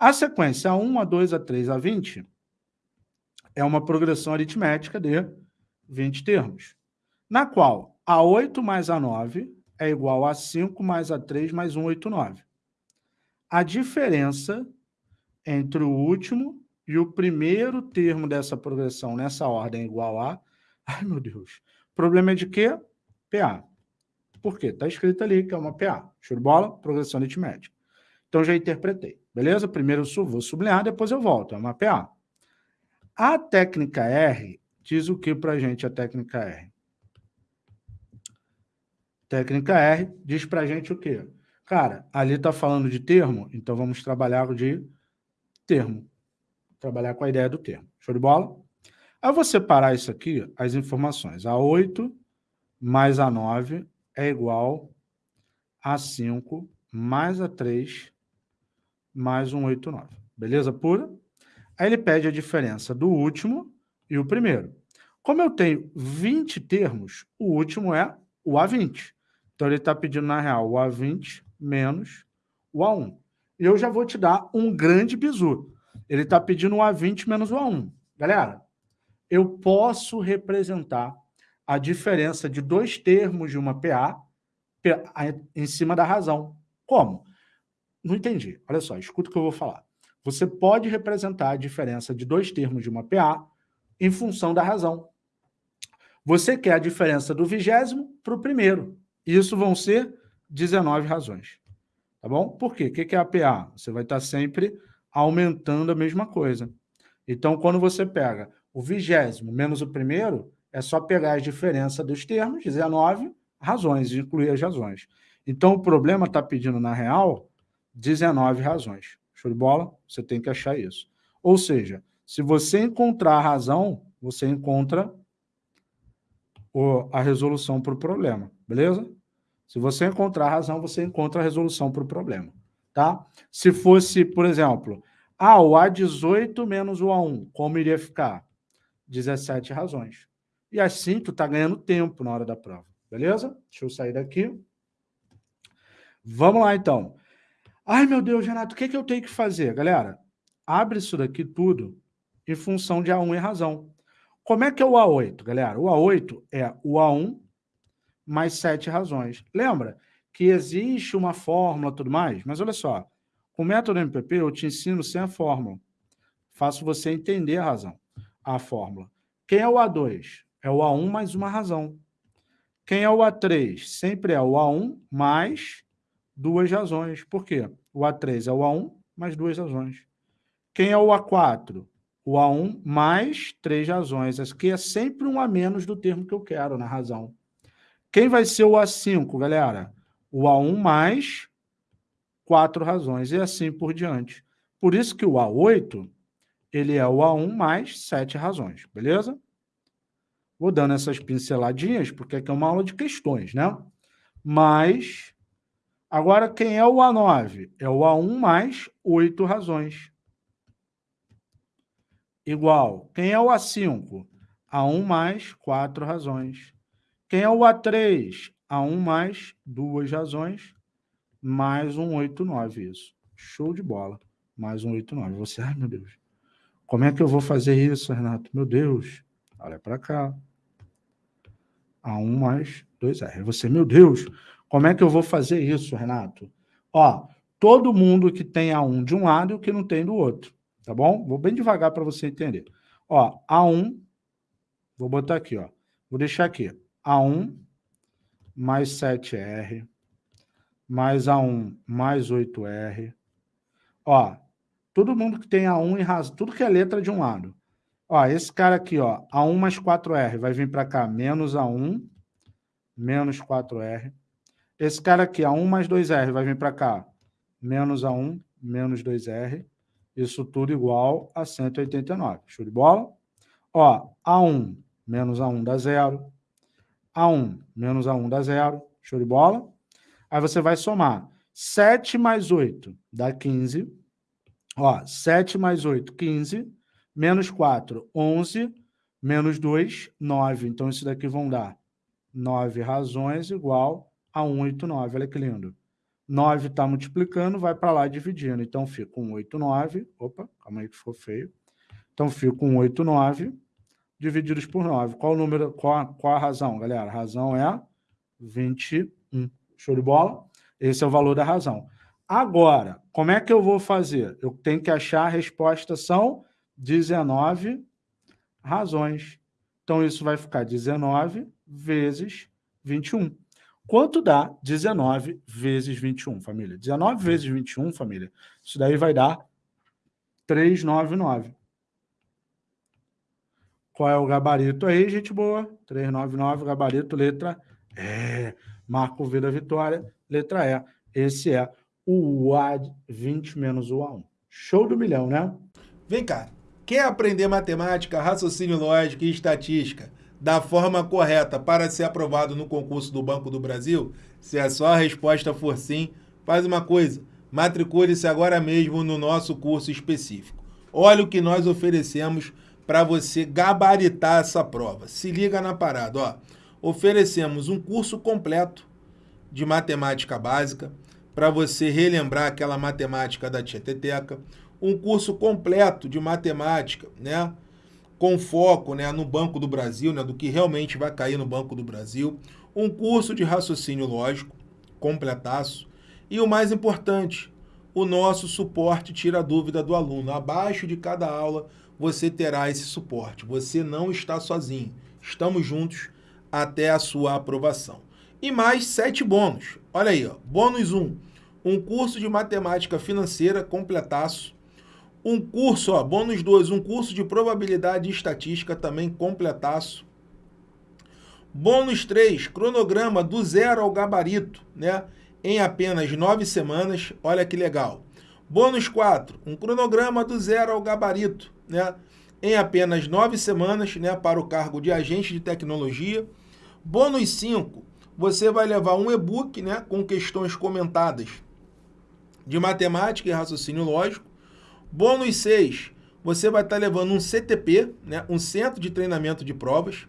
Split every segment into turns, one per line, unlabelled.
A sequência A1, A2, A3, A20 é uma progressão aritmética de 20 termos, na qual A8 mais A9 é igual a 5 mais A3 mais 1, 8, 9. A diferença entre o último e o primeiro termo dessa progressão nessa ordem é igual a... Ai, meu Deus. Problema é de quê? PA. Por quê? Está escrito ali que é uma PA. Show de bola? Progressão aritmética. Então, já interpretei. Beleza? Primeiro eu vou sublinhar, depois eu volto. É uma PA. A técnica R diz o que para a gente a técnica R? Técnica R diz para a gente o quê? Cara, ali está falando de termo, então vamos trabalhar de termo. Trabalhar com a ideia do termo. Show de bola? Ao você separar isso aqui, as informações. A8 mais A9 é igual a 5 mais A3 mais um 8, 9. Beleza pura? Aí ele pede a diferença do último e o primeiro. Como eu tenho 20 termos, o último é o A20. Então ele está pedindo, na real, o A20 menos o A1. E eu já vou te dar um grande bizu. Ele está pedindo o A20 menos o A1. Galera, eu posso representar a diferença de dois termos de uma PA em cima da razão. Como? Não entendi. Olha só, escuta o que eu vou falar. Você pode representar a diferença de dois termos de uma PA em função da razão. Você quer a diferença do vigésimo para o primeiro. Isso vão ser 19 razões. Tá bom? Por quê? O que é a PA? Você vai estar sempre aumentando a mesma coisa. Então, quando você pega o vigésimo menos o primeiro, é só pegar a diferença dos termos, 19 razões, incluir as razões. Então, o problema está pedindo, na real, 19 razões. Show de bola? Você tem que achar isso. Ou seja, se você encontrar a razão, você encontra o, a resolução para o problema, beleza? Se você encontrar a razão, você encontra a resolução para o problema, tá? Se fosse, por exemplo, ah, o A18 menos o A1, como iria ficar? 17 razões. E assim, tu está ganhando tempo na hora da prova, beleza? Deixa eu sair daqui. Vamos lá, então. Ai, meu Deus, Renato, o que, é que eu tenho que fazer? Galera, abre isso daqui tudo em função de A1 e razão. Como é que é o A8, galera? O A8 é o A1 mais sete razões. Lembra que existe uma fórmula e tudo mais? Mas olha só, o método MPP eu te ensino sem a fórmula. Faço você entender a razão, a fórmula. Quem é o A2? É o A1 mais uma razão. Quem é o A3? Sempre é o A1 mais duas razões. Por quê? O A3 é o A1 mais duas razões. Quem é o A4? O A1 mais três razões. Aqui é sempre um a menos do termo que eu quero na razão. Quem vai ser o A5, galera? O A1 mais quatro razões, e assim por diante. Por isso que o A8, ele é o A1 mais sete razões, beleza? Vou dando essas pinceladinhas, porque aqui é uma aula de questões, né? Mas, agora quem é o A9? É o A1 mais oito razões. Igual, quem é o A5? A1 mais quatro razões. Quem é o A3? A1 mais duas razões, mais um 8, 9, isso. Show de bola. Mais um 8, 9. Você, ai meu Deus, como é que eu vou fazer isso, Renato? Meu Deus, olha para cá. A1 mais 2R. Você, meu Deus, como é que eu vou fazer isso, Renato? Ó, todo mundo que tem A1 de um lado e o que não tem do outro, tá bom? Vou bem devagar para você entender. Ó, A1, vou botar aqui, ó. Vou deixar aqui. A1 mais 7R, mais A1 mais 8R. Ó, todo mundo que tem A1 em razão, tudo que é letra de um lado. Ó, esse cara aqui, ó, A1 mais 4R, vai vir para cá, menos A1, menos 4R. Esse cara aqui, A1 mais 2R, vai vir para cá, menos A1, menos 2R. Isso tudo igual a 189. Show de bola? Ó, A1 menos A1 dá zero. A1 menos A1 dá zero. Show de bola? Aí você vai somar. 7 mais 8 dá 15. Ó, 7 mais 8, 15. Menos 4, 11. Menos 2, 9. Então, isso daqui vão dar 9 razões igual a 189. Olha que lindo. 9 está multiplicando, vai para lá dividindo. Então, fica com 8, 9. Opa, calma aí que ficou feio. Então, fica com 8, 9 divididos por 9. Qual o número, qual, qual a razão, galera? A razão é 21. Show de bola? Esse é o valor da razão. Agora, como é que eu vou fazer? Eu tenho que achar a resposta, são 19 razões. Então, isso vai ficar 19 vezes 21. Quanto dá 19 vezes 21, família? 19 vezes 21, família, isso daí vai dar 399. Qual é o gabarito aí, gente boa? 399, gabarito, letra E. Marco V da vitória, letra E. Esse é o UAD 20 menos o A1. Show do milhão, né?
Vem cá, quer aprender matemática, raciocínio lógico e estatística da forma correta para ser aprovado no concurso do Banco do Brasil? Se a sua resposta for sim, faz uma coisa, matricule-se agora mesmo no nosso curso específico. Olha o que nós oferecemos para você gabaritar essa prova. Se liga na parada, ó. Oferecemos um curso completo de matemática básica para você relembrar aquela matemática da Tieteteca, um curso completo de matemática, né? Com foco né, no Banco do Brasil, né, do que realmente vai cair no Banco do Brasil, um curso de raciocínio lógico, completaço, e o mais importante, o nosso suporte tira a dúvida do aluno. Abaixo de cada aula você terá esse suporte. Você não está sozinho. Estamos juntos até a sua aprovação. E mais sete bônus. Olha aí, ó. bônus 1, um, um curso de matemática financeira completaço, um curso, ó, bônus 2, um curso de probabilidade e estatística também completaço. Bônus 3, cronograma do zero ao gabarito, né? Em apenas nove semanas, olha que legal. Bônus 4, um cronograma do zero ao gabarito, né? Em apenas nove semanas, né? Para o cargo de agente de tecnologia. Bônus 5, você vai levar um e-book, né? Com questões comentadas de matemática e raciocínio lógico. Bônus 6, você vai estar levando um CTP, né, um Centro de Treinamento de Provas.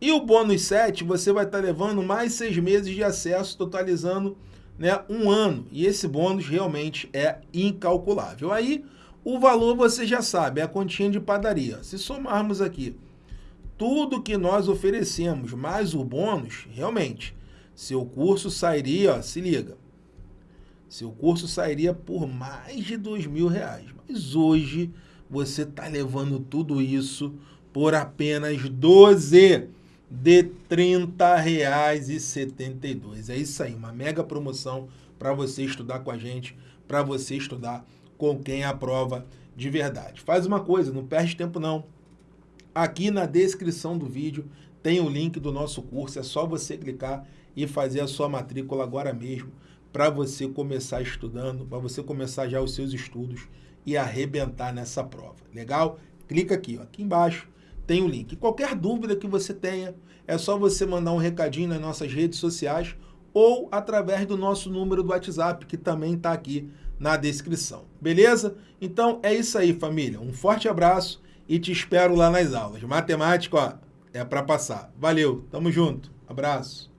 E o bônus 7, você vai estar levando mais seis meses de acesso, totalizando né, um ano. E esse bônus realmente é incalculável. Aí, o valor você já sabe, é a continha de padaria. Se somarmos aqui tudo que nós oferecemos, mais o bônus, realmente, seu curso sairia, ó, se liga, seu curso sairia por mais de dois mil reais. Mas hoje você está levando tudo isso por apenas 12 de R$ 30,72. É isso aí, uma mega promoção para você estudar com a gente, para você estudar com quem aprova de verdade. Faz uma coisa, não perde tempo não. Aqui na descrição do vídeo tem o link do nosso curso, é só você clicar e fazer a sua matrícula agora mesmo para você começar estudando, para você começar já os seus estudos e arrebentar nessa prova. Legal? Clica aqui, ó, aqui embaixo tem o link. Qualquer dúvida que você tenha, é só você mandar um recadinho nas nossas redes sociais ou através do nosso número do WhatsApp, que também está aqui na descrição. Beleza? Então é isso aí, família. Um forte abraço e te espero lá nas aulas. Matemática, ó, é para passar. Valeu, tamo junto. Abraço.